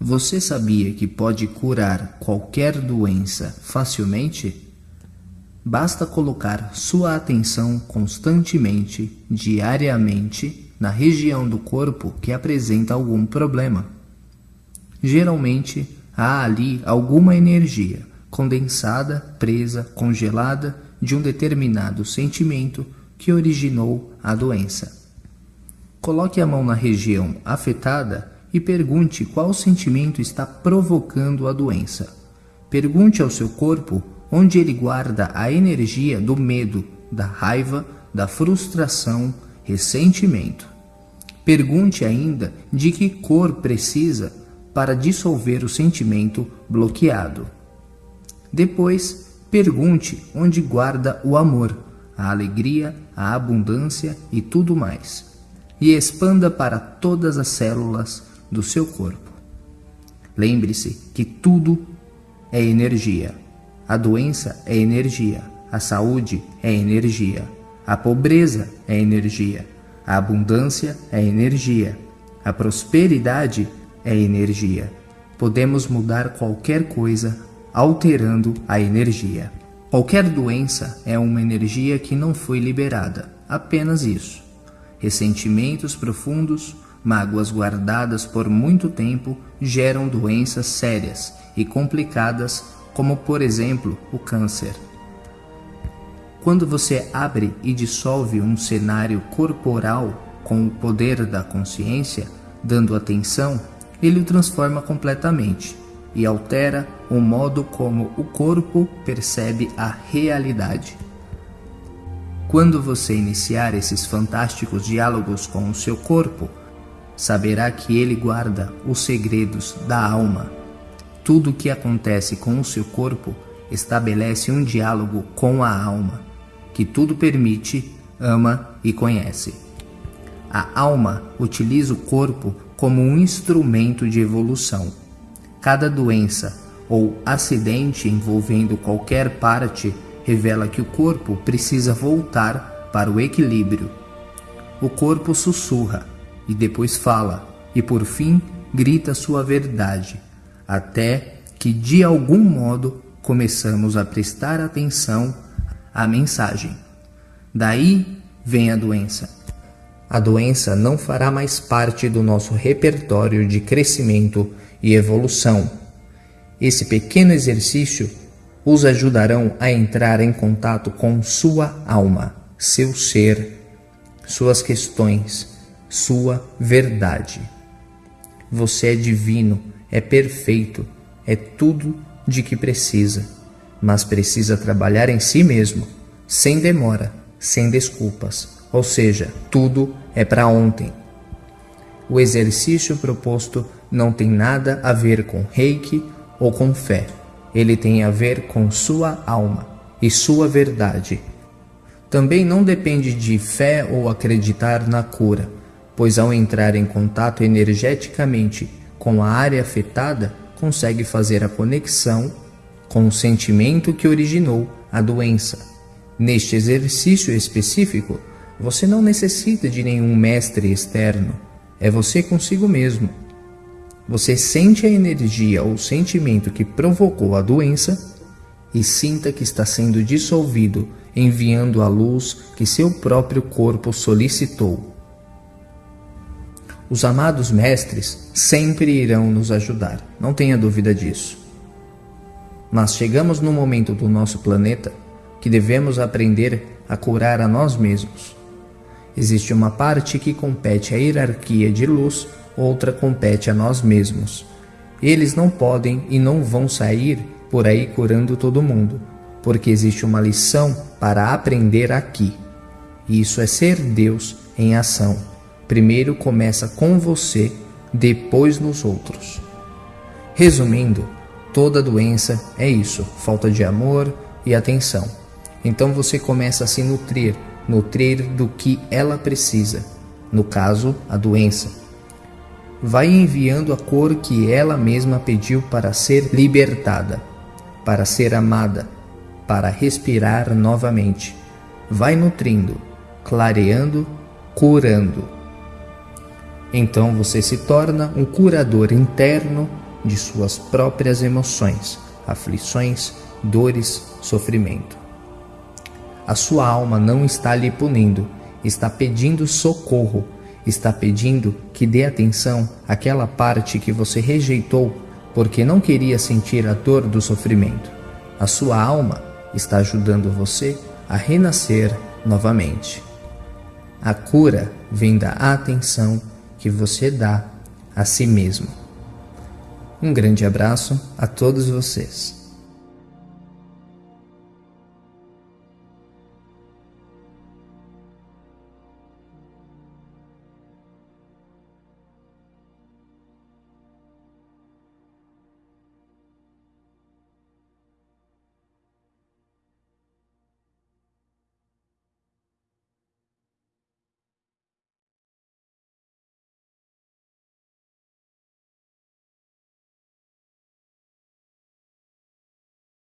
Você sabia que pode curar qualquer doença facilmente? Basta colocar sua atenção constantemente, diariamente, na região do corpo que apresenta algum problema. Geralmente, há ali alguma energia condensada, presa, congelada de um determinado sentimento que originou a doença. Coloque a mão na região afetada e pergunte qual sentimento está provocando a doença. Pergunte ao seu corpo onde ele guarda a energia do medo, da raiva, da frustração, ressentimento. Pergunte ainda de que cor precisa para dissolver o sentimento bloqueado. Depois, pergunte onde guarda o amor, a alegria, a abundância e tudo mais. E expanda para todas as células do seu corpo. Lembre-se que tudo é energia. A doença é energia, a saúde é energia, a pobreza é energia, a abundância é energia, a prosperidade é energia. Podemos mudar qualquer coisa alterando a energia. Qualquer doença é uma energia que não foi liberada, apenas isso. Ressentimentos profundos, Mágoas guardadas por muito tempo geram doenças sérias e complicadas, como por exemplo o câncer. Quando você abre e dissolve um cenário corporal com o poder da consciência, dando atenção, ele o transforma completamente e altera o modo como o corpo percebe a realidade. Quando você iniciar esses fantásticos diálogos com o seu corpo, saberá que ele guarda os segredos da alma. Tudo o que acontece com o seu corpo estabelece um diálogo com a alma, que tudo permite, ama e conhece. A alma utiliza o corpo como um instrumento de evolução. Cada doença ou acidente envolvendo qualquer parte revela que o corpo precisa voltar para o equilíbrio. O corpo sussurra e depois fala, e por fim grita sua verdade, até que de algum modo começamos a prestar atenção à mensagem. Daí vem a doença. A doença não fará mais parte do nosso repertório de crescimento e evolução. Esse pequeno exercício os ajudarão a entrar em contato com sua alma, seu ser, suas questões sua verdade. Você é divino, é perfeito, é tudo de que precisa, mas precisa trabalhar em si mesmo, sem demora, sem desculpas, ou seja, tudo é para ontem. O exercício proposto não tem nada a ver com reiki ou com fé, ele tem a ver com sua alma e sua verdade. Também não depende de fé ou acreditar na cura pois ao entrar em contato energeticamente com a área afetada, consegue fazer a conexão com o sentimento que originou a doença. Neste exercício específico, você não necessita de nenhum mestre externo, é você consigo mesmo. Você sente a energia ou sentimento que provocou a doença e sinta que está sendo dissolvido, enviando a luz que seu próprio corpo solicitou. Os amados mestres sempre irão nos ajudar, não tenha dúvida disso. Mas chegamos no momento do nosso planeta que devemos aprender a curar a nós mesmos. Existe uma parte que compete à hierarquia de luz, outra compete a nós mesmos. Eles não podem e não vão sair por aí curando todo mundo, porque existe uma lição para aprender aqui. Isso é ser Deus em ação. Primeiro começa com você, depois nos outros. Resumindo, toda doença é isso: falta de amor e atenção. Então você começa a se nutrir, nutrir do que ela precisa, no caso, a doença. Vai enviando a cor que ela mesma pediu para ser libertada, para ser amada, para respirar novamente. Vai nutrindo, clareando, curando. Então você se torna um curador interno de suas próprias emoções, aflições, dores, sofrimento. A sua alma não está lhe punindo, está pedindo socorro, está pedindo que dê atenção àquela parte que você rejeitou porque não queria sentir a dor do sofrimento. A sua alma está ajudando você a renascer novamente. A cura vem da atenção que você dá a si mesmo. Um grande abraço a todos vocês.